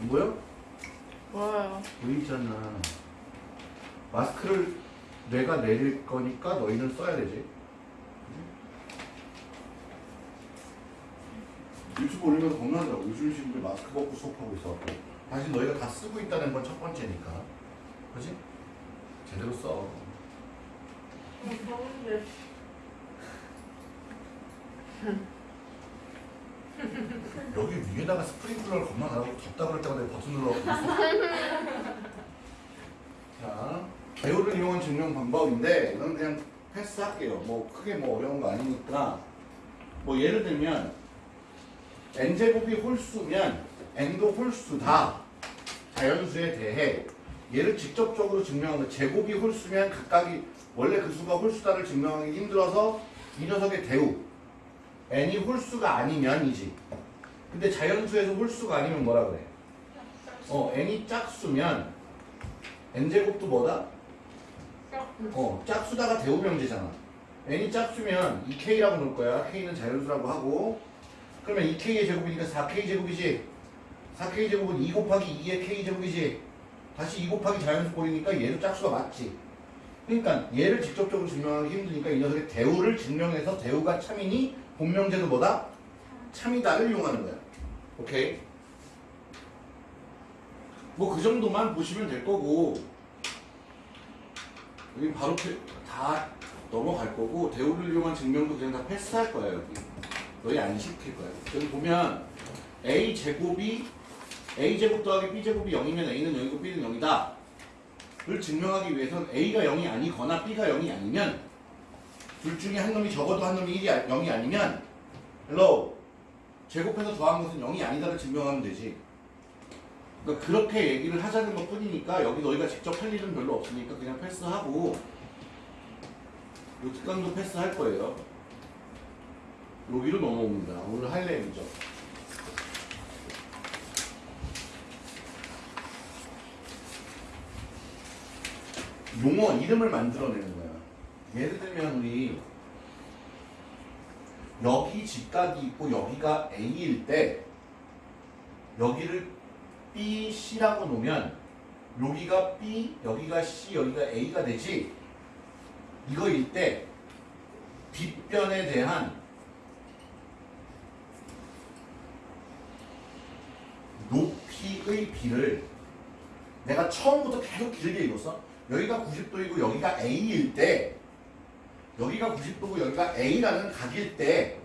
안 보여? 뭐예요? 보이잖아. 마스크를 내가 내릴 거니까 너희는 써야 되지. 유튜브 올리면서 겁나더라고. 요즘 친구들 마스크 벗고 수업하고 있어갖고. 다시 너희가 다 쓰고 있다는 건 첫 번째니까. 그지? 제대로 써. 더운데. 여기 위에다가 스프링클러를 겁나 나고 덥다 그럴 때마다 버튼 있어. 자, 배우를 이용한 증명 방법인데 이건 그냥 패스할게요. 뭐 크게 뭐 어려운 거 아니니까 뭐 예를 들면 n제곱이 홀수면 n도 홀수다 자연수에 대해 얘를 직접적으로 증명하면 제곱이 홀수면 각각이 원래 그 수가 홀수다를 증명하기 힘들어서 이 녀석의 대우 n이 홀수가 아니면이지. 근데 자연수에서 홀수가 아니면 뭐라 그래? 어 n이 짝수면 n제곱도 뭐다? 어 짝수다가 대우명제잖아. N이 짝수면 2k라고 놓을 거야. k는 자연수라고 하고. 그러면 2k의 제곱이니까 4k 제곱이지. 4k 제곱은 2 곱하기 2의 k 제곱이지. 다시 2 곱하기 자연수 꼴이니까 얘도 짝수가 맞지 그러니까 얘를 직접적으로 증명하기 힘드니까 이 녀석의 대우를 증명해서 대우가 참이니 본명제도 뭐다? 참이다를 이용하는 거야. 오케이? 뭐 그 정도만 보시면 될 거고. 여기 바로 패- 다 넘어갈 거고 대우를 이용한 증명도 그냥 다 패스할 거야 여기. 너희 안 시킬 거야. 여기 보면 a 제곱이 a 제곱 더하기 b 제곱이 0이면 a는 0이고 b는 0이다 를 증명하기 위해서는 a가 0이 아니거나 b가 0이 아니면 둘 중에 한 놈이 적어도 한 놈이 1이 0이 아니면 hello. 제곱해서 더한 것은 0이 아니다를 증명하면 되지. 그러니까 그렇게 얘기를 하자는 것 뿐이니까 여기 너희가 직접 할 일은 별로 없으니까 그냥 패스하고 요 특강도 패스할 거예요. 여기로 넘어옵니다. 오늘 할 내용이 용어 이름을 만들어내는 거야. 예를 들면 우리 여기 직각이 있고 여기가 A일 때 여기를 B, C라고 놓으면 여기가 B, 여기가 C, 여기가 A가 되지. 이거일 때 뒷변에 대한 높이의 비를 내가 처음부터 계속 길게 읽었어 여기가 90도이고 여기가 A일 때 여기가 90도고 여기가 A라는 각일 때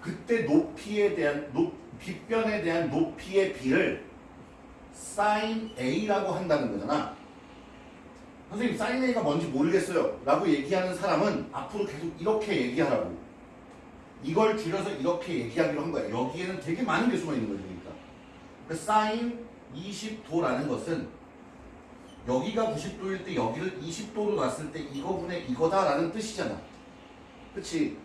그때 높이에 대한 높, 빗변에 대한 높이의 비를 sin A라고 한다는 거잖아. 선생님 sin A가 뭔지 모르겠어요 라고 얘기하는 사람은 앞으로 계속 이렇게 얘기하라고 이걸 줄여서 이렇게 얘기하기로 한 거야. 여기에는 되게 많은 게 숨어 있는 거지 그러니까. 그 sin 20도라는 것은 여기가 90도일 때 여기를 20도로 놨을 때 이거분의 이거다라는 뜻이잖아. 그치?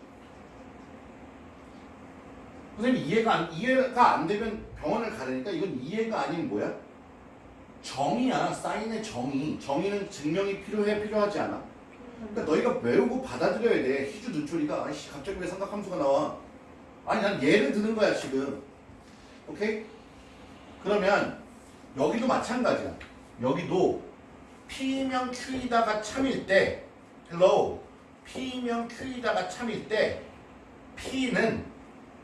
선생님 이해가 안, 이해가 안 되면 병원을 가려니까 이건 이해가 아닌 뭐야? 정의야. 사인의 정의. 정의는 증명이 필요해 필요하지 않아? 그러니까 너희가 외우고 받아들여야 돼. 희주 눈초리가 아이씨 갑자기 왜 삼각함수가 나와? 아니 난 예를 드는 거야 지금. 오케이? 그러면 여기도 마찬가지야. 여기도 P명 Q이다가 참일 때 hello P명 Q이다가 참일 때 P는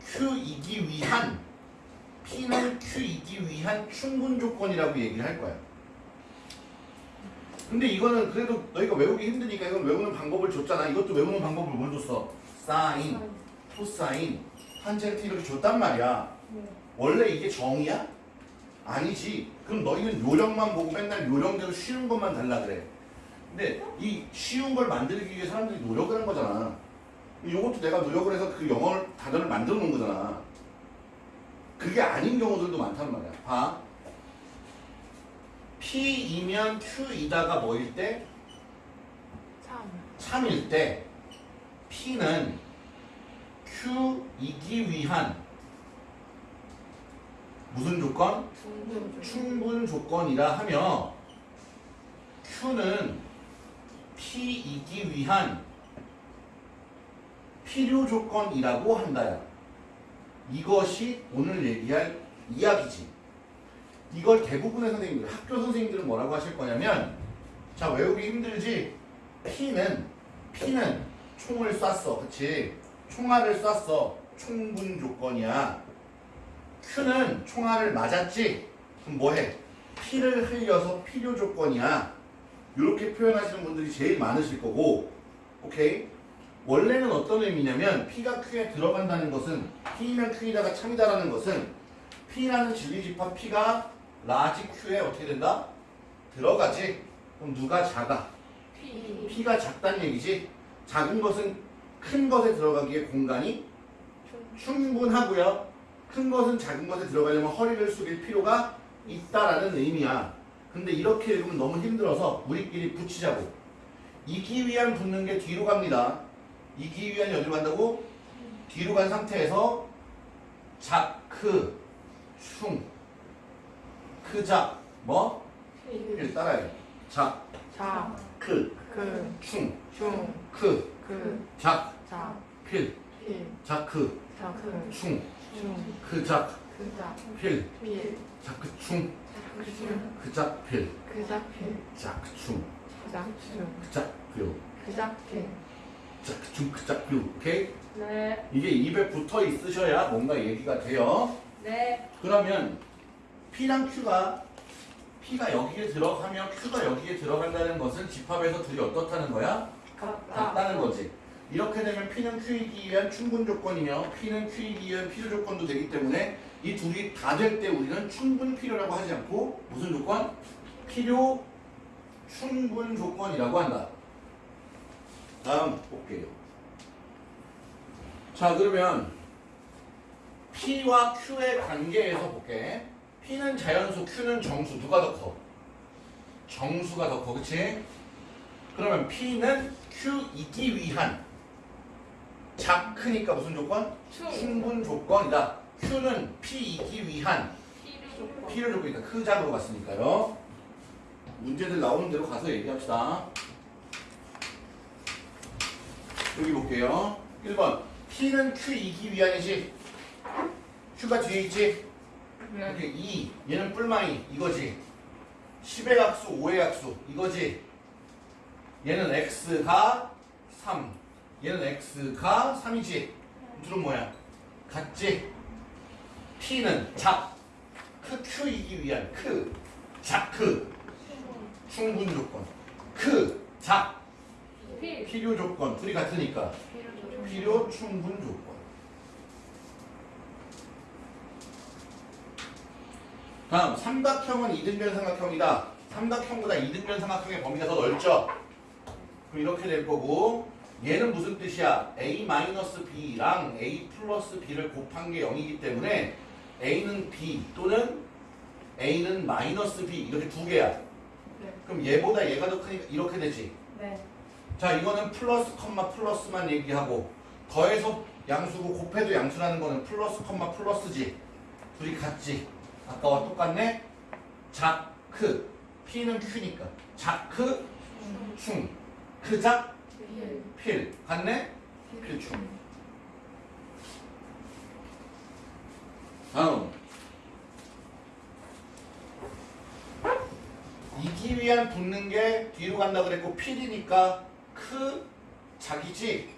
Q이기 위한 P는 Q이기 위한 충분 조건이라고 얘기를 할 거야. 근데 이거는 그래도 너희가 외우기 힘드니까 이건 외우는 방법을 줬잖아. 이것도 외우는 방법을 뭘 줬어? 사인, 코사인, 탄젠트 이렇게 줬단 말이야. 원래 이게 정이야? 아니지. 그럼 너희는 요령만 보고 맨날 요령대로 쉬운 것만 달라 그래. 근데 이 쉬운 걸 만들기 위해 사람들이 노력을 한 거잖아. 이것도 내가 노력을 해서 그 영어 단어를 만들어 놓은 거잖아. 그게 아닌 경우들도 많단 말이야. 봐. P이면 Q이다가 뭐일 때? 참. 참일 때 P는 Q이기 위한 무슨 조건? 충분. 조건이라 하며 Q는 P이기 위한 필요 조건이라고 한다야. 이것이 오늘 얘기할 이야기지. 이걸 대부분의 선생님들, 학교 선생님들은 뭐라고 하실 거냐면 자 외우기 힘들지? P는 P는 총을 쐈어, 그치? 총알을 쐈어, 충분 조건이야. Q는 총알을 맞았지? 그럼 뭐해? 피를 흘려서 필요 조건이야. 이렇게 표현하시는 분들이 제일 많으실 거고, 오케이? 원래는 어떤 의미냐면 P가 Q에 들어간다는 것은 P면 Q이다가 참이다라는 것은 P라는 진리집합 P가 large Q에 어떻게 된다? 들어가지. 그럼 누가 작아? P. P가 작다는 얘기지. 작은 것은 큰 것에 들어가기에 공간이 충분하고요. 큰 것은 작은 것에 들어가려면 허리를 숙일 필요가 있다라는 의미야. 근데 이렇게 읽으면 너무 힘들어서 우리끼리 붙이자고. 이기 위한 붙는 게 뒤로 갑니다. 이기 위한 어디로 간다고? 뒤로 간 상태에서 작, 크, 충, 크작, 뭐? 일 따라해. 작, 자. 크, 그. 충, 중. 크, 그. 작, 자. 필, 필. 작, 크, 자. 그. 충, 중. 크작, 그자. 필, 필. 작, 크, 충, 그중. 크작, 필, 그자. 필. 작, 충, 그자. 중. 크작, 필, 그자. 필. 작, 충, 크작, 필. 오케이? 네, 이게 입에 붙어 있으셔야 뭔가 얘기가 돼요. 네, 그러면 P랑 Q가 P가 여기에 들어가면 Q가 여기에 들어간다는 것은 집합에서 둘이 어떻다는 거야? 같다. 같다는 거지. 이렇게 되면 P는 Q이기 위한 충분 조건이며 P는 Q이기 위한 필요 조건도 되기 때문에 이 둘이 다 될 때 우리는 충분 필요라고 하지 않고 무슨 조건? 필요 충분 조건이라고 한다. 다음 볼게요. 자 그러면 P와 Q의 관계에서 볼게. P는 자연수, Q는 정수. 누가 더 커? 정수가 더 커, 그치? 그러면 P는 Q이기 위한 작크니까 무슨 조건? 충분 조건이다. Q는 P이기 위한 P를 조건이니까 크작으로 갔으니까요. 문제들 나오는 대로 가서 얘기합시다. 여기 볼게요. 1번 P는 Q이기 위한이지. Q가 뒤에 있지. 이렇게 2 얘는 뿔마이 이거지. 10의 약수 5의 약수 이거지. 얘는 x가 3 얘는 x가 3이지 둘은 뭐야? 같지? p는 작, 크, q이기 위한 크, 작, 크. 충분 조건. 크, 작, 필, 필요 조건. 둘이 같으니까. 필요 충분 조건. 다음 삼각형은 이등변 삼각형이다. 삼각형보다 이등변 삼각형의 범위가 더 넓죠? 그럼 이렇게 될 거고 얘는 무슨 뜻이야? A-b랑 a 플러스 b를 곱한 게 0이기 때문에 a는 b 또는 a는 마이너스 b 이렇게 두 개야. 네. 그럼 얘보다 얘가 더 크니까 이렇게 되지? 네, 자 이거는 플러스 컴마 플러스만 얘기하고 더해서 양수고 곱해도 양수라는 거는 플러스 컴마 플러스지. 둘이 같지? 아까와 똑같네? 작크. P는 q니까. 작크? 충. 크작 필 같네 필충 다음 이기 위한 붙는 게 뒤로 간다 그랬고 필이니까 크 작이지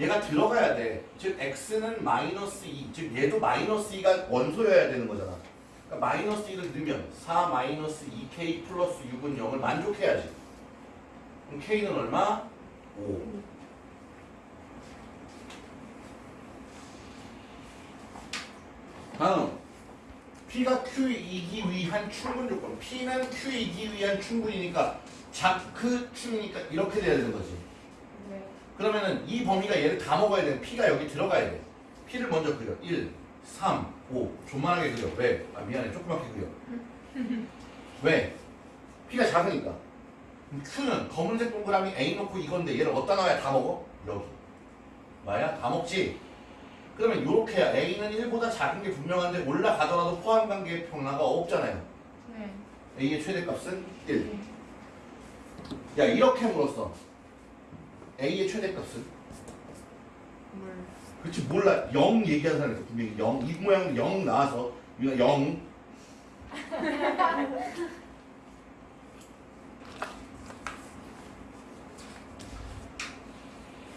얘가 들어가야 돼. 즉 x는 마이너스 2, 즉 얘도 마이너스 2가 원소여야 되는 거잖아. 그러니까 마이너스 2를 넣으면 4 마이너스 2k 플러스 6은 0을 만족해야지. 그럼 k는 얼마? 5. 다음 P가 Q이기 위한 충분 조건. P는 Q이기 위한 충분이니까 작그 충이니까 이렇게 돼야 되는 거지. 네, 그러면은 이 범위가 얘를 다 먹어야 돼. P가 여기 들어가야 돼. P를 먼저 그려. 1, 3, 5. 조만하게 그려. 왜? 아 미안해. 조그맣게 그려. 왜? P가 작으니까. Q는 검은색 동그라미 A 놓고 이건데 얘를 어디다 놔야 다 먹어? 여기. 마야? 다 먹지? 그러면 이렇게 해야 A는 1보다 작은 게 분명한데 올라가더라도 포함 관계의 평라가 없잖아요. 네. A의 최대값은 1. 야 이렇게 물었어. A의 최대값은? 물. 그렇지 몰라 0 얘기하는 사람이 분명히 0이 모양도 0 나와서 우리가 0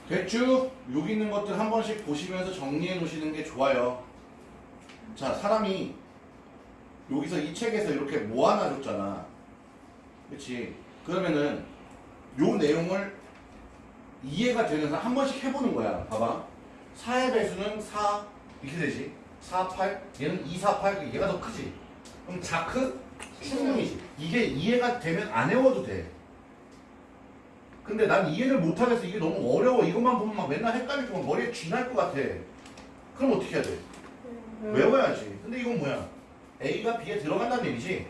됐죠? 여기 있는 것들 한 번씩 보시면서 정리해 놓으시는 게 좋아요. 자, 사람이 여기서 이 책에서 이렇게 모아놔 줬잖아. 그치? 그러면은 요 내용을 이해가 되는 사람 한 번씩 해보는 거야. 봐봐. 4의 배수는 4 이렇게 되지. 4, 8 얘는 2, 4, 8 얘가 더 크지. 그럼 자크 충분이지. 이게 이해가 되면 안 외워도 돼. 근데 난 이해를 못하겠어. 이게 너무 어려워. 이것만 보면 막 맨날 헷갈리고 막 머리에 쥐날 것 같아. 그럼 어떻게 해야 돼? 외워야지. 근데 이건 뭐야? A가 B에 들어간다는 얘기지.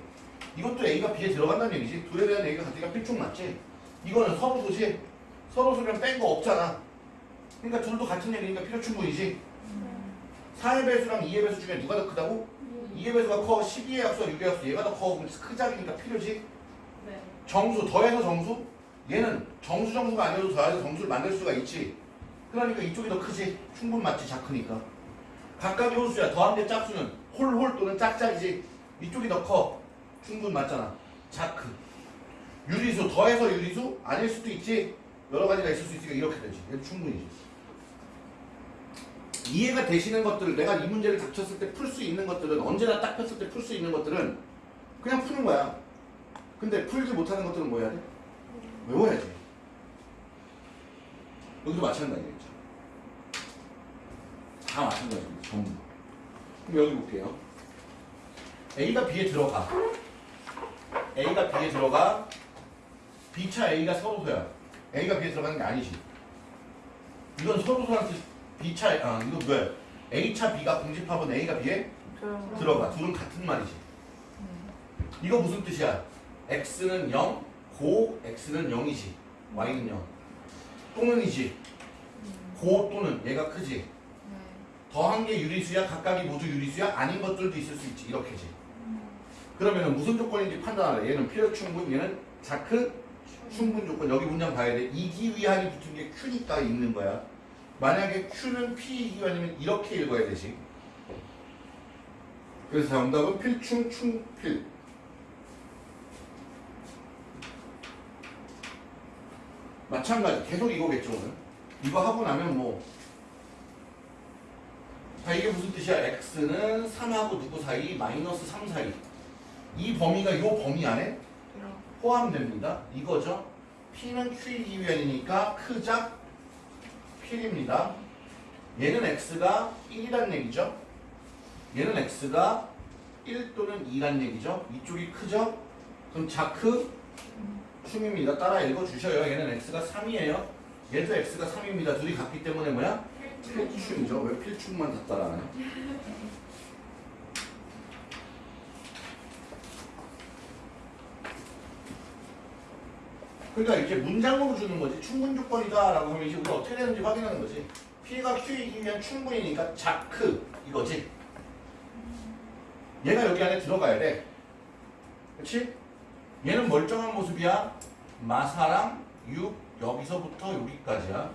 이것도 A가 B에 들어간다는 얘기지. 둘에 대한 얘기가 같으니까 필충 맞지? 이거는 서로 도지. 서로 소리랑 뺀거 없잖아. 그러니까 둘도 같은 얘기니까 필요 충분이지. 4의 배수랑 2의 배수 중에 누가 더 크다고? 2의 배수가 커. 12의 약수와 6의 약수. 얘가 더 커. 크작이니까 필요지. 네. 정수 더해서 정수? 얘는 정수 정수가 아니어도 더해서 정수를 만들 수가 있지. 그러니까 이쪽이 더 크지. 충분 맞지 작으니까. 각각의 홀수야. 더한 게 짝수는 홀홀 또는 짝짝이지. 이쪽이 더 커. 충분 맞잖아. 작크. 유리수 더해서 유리수 아닐 수도 있지. 여러 가지가 있을 수 있으니까 이렇게 되지. 얘도 충분이지. 이해가 되시는 것들을 내가 이 문제를 닥쳤을 때 풀 수 있는 것들은 언제나 딱 폈을 때 풀 수 있는 것들은 그냥 푸는 거야. 근데 풀지 못하는 것들은 뭐 해야 돼? 외워야지. 여기도 마찬가지겠죠. 다 마찬가지입니다. 전부. 그럼 여기 볼게요. A가 B에 들어가. A가 B에 들어가. B차 A가 서로소야. A가 B에 들어가는 게 아니지. 이건 서로소한테 B차, 아, 이거 뭐야? A차 B가 공집합은 A가 B에 들어가. 둘은 같은 말이지. 이거 무슨 뜻이야? x는 0, 고 x는 0이지. y는 0. 또는 이지. 고 또는 얘가 크지. 더한 게 유리수야, 각각이 모두 유리수야, 아닌 것들도 있을 수 있지. 이렇게지. 그러면은 무슨 조건인지 판단하래. 얘는 필요 충분, 얘는 자크 충분 조건. 여기 문장 봐야 돼. 이기위한이 붙은 게 q니까 있는 거야. 만약에 q는 p이기위한이면 이렇게 읽어야 되지. 그래서 정답은 필충 충필. 마찬가지. 계속 이거겠죠 오늘. 이거 하고 나면 뭐. 자, 이게 무슨 뜻이야? X는 3하고 누구 사이? 마이너스 3 사이. 이 범위가 이 범위 안에 포함됩니다. 이거죠? P는 q이기 위한이니까 크작 필입니다. 얘는 x가 1이란 얘기죠? 얘는 x가 1 또는 2란 얘기죠? 이쪽이 크죠? 그럼 자크 충입니다. 따라 읽어주셔요. 얘는 x가 3이에요. 얘도 x가 3입니다. 둘이 같기 때문에 뭐야? 필충이죠. 왜 필충만 다 따라하냐? 그러니까 이제 문장으로 주는 거지. 충분 조건이다 라고 하면 이제 우리가 어떻게 되는지 확인하는 거지. P가 Q이기면 충분이니까 자크 이거지. 얘가 여기 안에 들어가야 돼. 그렇지? 얘는 멀쩡한 모습이야. 마사랑 6 여기서부터 여기까지야.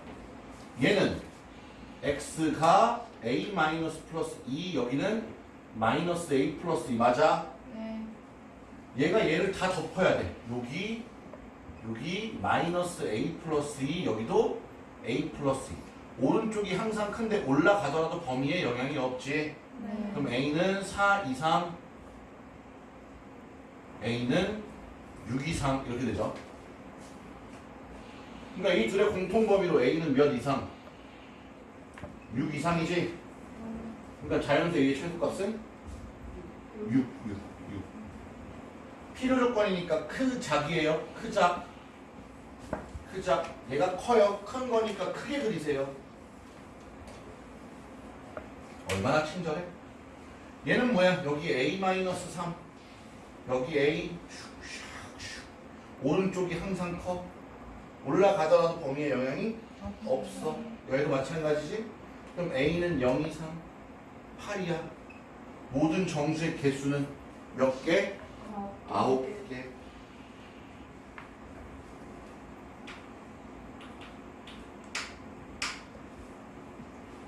얘는 x가 a 마이너스 플러스 2 여기는 마이너스 a 플러스 2 맞아? 얘가 얘를 다 덮어야 돼. 여기 여기 마이너스 a 플러스 2 여기도 a 플러스 2 오른쪽이 항상 큰데 올라가더라도 범위에 영향이 없지. 그럼 a는 4 이상 a는 6 이상 이렇게 되죠. 그러니까 이 둘의 공통 범위로 a는 몇 이상? 6 이상이지. 그러니까 자연수 a의 최소값은 6, 6, 6. 필요 조건이니까 크작이에요. 크작. 크작. 얘가 커요. 큰 거니까 크게 그리세요. 얼마나 친절해? 얘는 뭐야? 여기 a-3. 여기 a 오른쪽이 항상 커. 올라가더라도 범위에 영향이 없어. 여기도 마찬가지지? 그럼 A는 0 이상 8이야. 모든 정수의 개수는 몇 개? 아홉 개.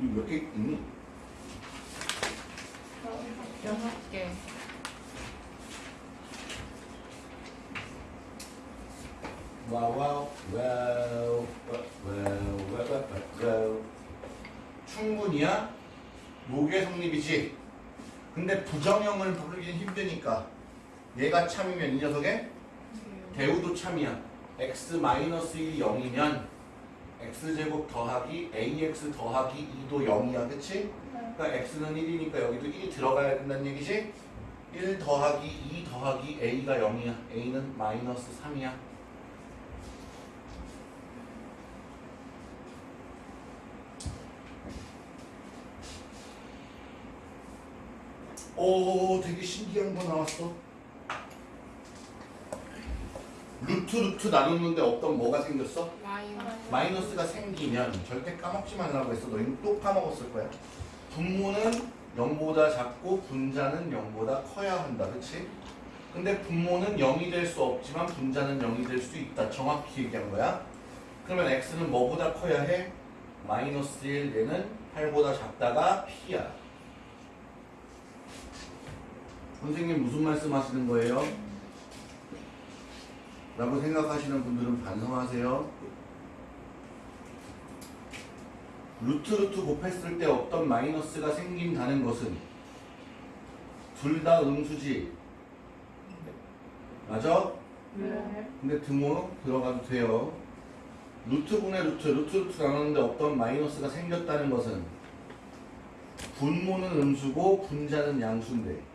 이거 몇개 있니? 여섯 개. 와우 와우 와우 와우 0이야? 무계성립이지. 근데 부정형을 부르기는 힘드니까 얘가 참이면 이 녀석의 대우도 참이야. x 마이너스 1이 0이면 x제곱 더하기 ax 더하기 2도 0이야. 그치? 그러니까 x는 1이니까 여기도 1이 들어가야 된다는 얘기지? 1 더하기 2 더하기 a가 0이야. a는 마이너스 3이야. 오, 되게 신기한 거 나왔어. 루트 루트 나누는데 어떤 뭐가 생겼어? 마이너스 마이너스가 생기면 절대 까먹지 말라고 했어. 너희는 또 까먹었을 거야. 분모는 0보다 작고 분자는 0보다 커야 한다. 그치? 근데 분모는 0이 될 수 없지만 분자는 0이 될 수 있다. 정확히 얘기한 거야. 그러면 x는 뭐보다 커야 해? 마이너스 1 얘는 8보다 작다가 p야. 선생님 무슨 말씀 하시는 거예요? 라고 생각하시는 분들은 반성하세요. 루트 루트 곱했을 때 어떤 마이너스가 생긴다는 것은 둘 다 음수지. 맞아? 네. 근데 등호 들어가도 돼요. 루트 분의 루트, 루트 루트 나누는데 어떤 마이너스가 생겼다는 것은 분모는 음수고 분자는 양수인데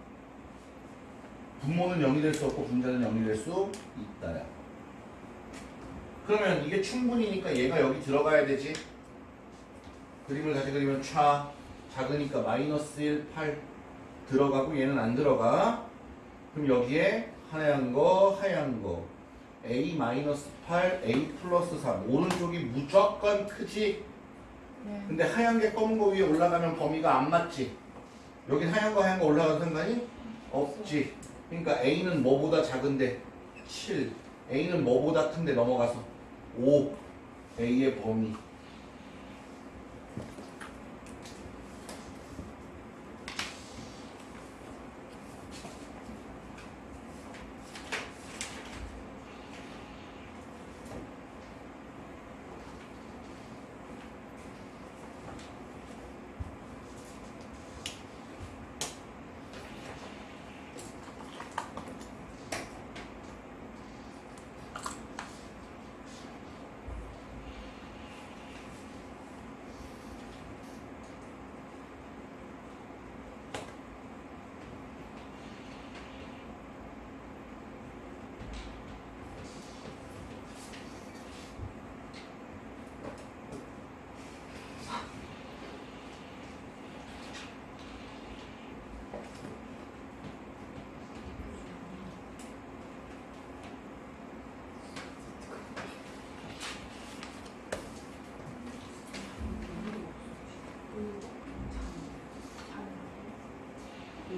분모는 0이 될 수 없고 분자는 0이 될 수 있다야. 그러면 이게 충분히니까 얘가 여기 들어가야 되지. 그림을 다시 그리면 차 작으니까 마이너스 1, 8 들어가고 얘는 안 들어가. 그럼 여기에 하얀 거, 하얀 거. a 마이너스 8, a 플러스 3. 오른쪽이 무조건 크지. 네. 근데 하얀 게 검은 거 위에 올라가면 범위가 안 맞지. 여기 하얀 거 하얀 거 올라가도 상관이 없지. 그러니까 a는 뭐보다 작은데 7. a는 뭐보다 큰데 넘어가서 5. a의 범위. 대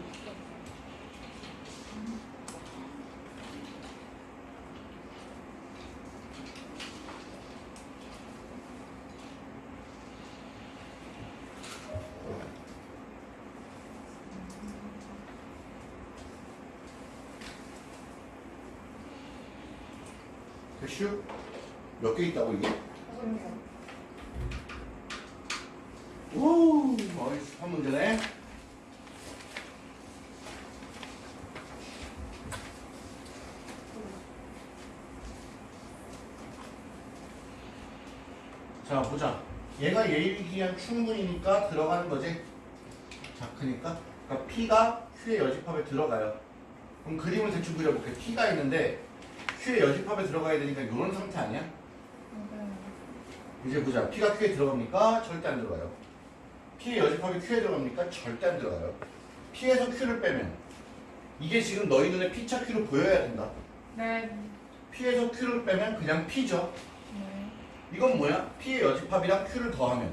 슈? 몇 개 있다고 이게? 오, 어이스 한 문제네. 자, 보자. 얘가 예입이 기한 충분이니까 들어가는 거지. 자, 크니까. 그러니까 P가 Q의 여집합에 들어가요. 그럼 그림을 대충 그려볼게. P가 있는데 Q의 여집합에 들어가야 되니까 이런 상태 아니야? 이제 보자. P가 Q에 들어갑니까? 절대 안 들어가요. P의 여집합이 Q에 들어갑니까? 절대 안 들어가요. P에서 Q를 빼면 이게 지금 너희 눈에 P차 Q로 보여야 된다. 네. P에서 Q를 빼면 그냥 P죠. 네. 이건 뭐야? P의 여집합이랑 Q를 더하면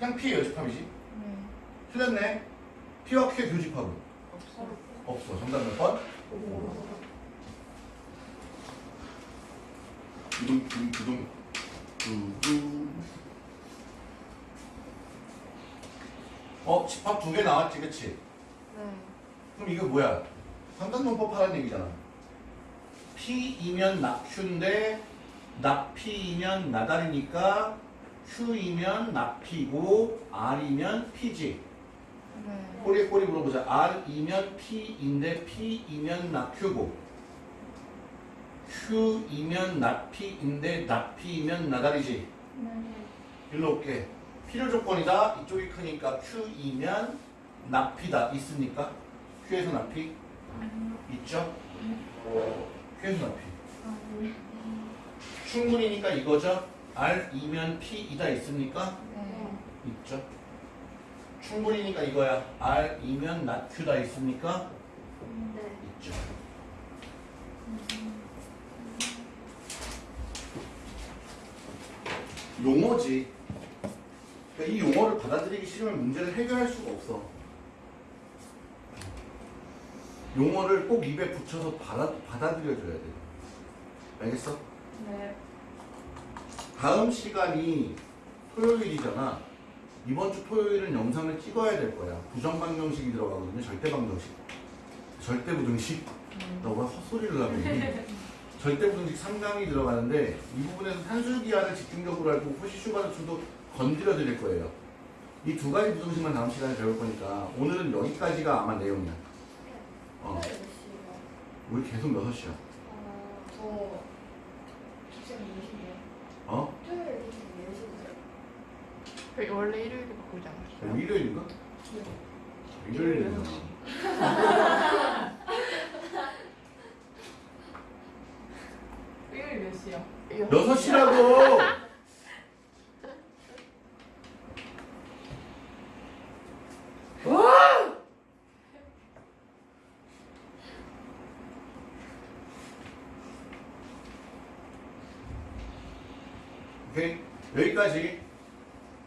그냥 P의 여집합이지. 네. 틀렸네. P와 Q의 교집합은 없어. 없어. 정답 몇 번? 두둥 두둥 두둥 두둥 어? 집합 두 개 나왔지 그치? 네. 그럼 이거 뭐야? 삼각론법 하라는 얘기잖아 P이면 낙Q인데 낙P이면 나달이니까 Q이면 나P고 R이면 P지. 네. 꼬리에 꼬리 물어보자. R이면 P인데 P이면 나 Q고 Q이면 나 P인데 나 P이면 나다리지. 네. 일로 올게. 필요 조건이다. 이쪽이 크니까 Q이면 나 P다. 있습니까? Q에서 나 P? 있죠? Q에서 나 P. 충분이니까 이거죠? R이면 P이다. 있습니까? 네. 있죠? 충분이니까 이거야. R이면 나 Q다. 있습니까? 네. 있죠. 용어지. 그러니까 이 용어를 받아들이기 싫으면 문제를 해결할 수가 없어. 용어를 꼭 입에 붙여서 받아, 받아들여줘야 돼. 알겠어? 네. 다음 시간이 토요일이잖아. 이번 주 토요일은 영상을 찍어야 될 거야. 부정방정식이 들어가거든요. 절대방정식. 절대부등식. 나왜 헛소리를 하니? 절대부등식 3강이 들어가는데 이 부분에서 산술기하를 집중적으로 알고 호시슈바르츠도 건드려 드릴 거예요. 이 두 가지 부등식만 다음 시간에 배울 거니까 오늘은 여기까지가 아마 내용이야. 어, 시요? 우리 계속 6시야. 어? 어? 토요일? 그 원래 일요일에 바꾸지 않았어요? 일요일인가? 네. 일요일이구나. 토요일 몇 시요? 6시라고! 오케이 여기까지.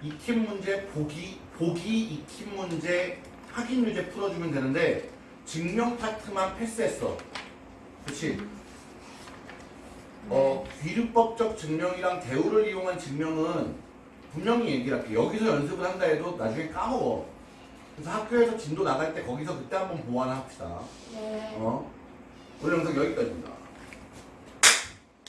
익힌 문제 보기 보기 익힌 문제 확인 유제 풀어주면 되는데 증명 파트만 패스했어. 그렇지 어 귀류법적 증명이랑 대우를 이용한 증명은 분명히 얘기를 할게. 여기서 연습을 한다 해도 나중에 까먹어. 그래서 학교에서 진도 나갈 때 거기서 그때 한번 보완합시다. 네. 어? 오늘 영상 여기까지입니다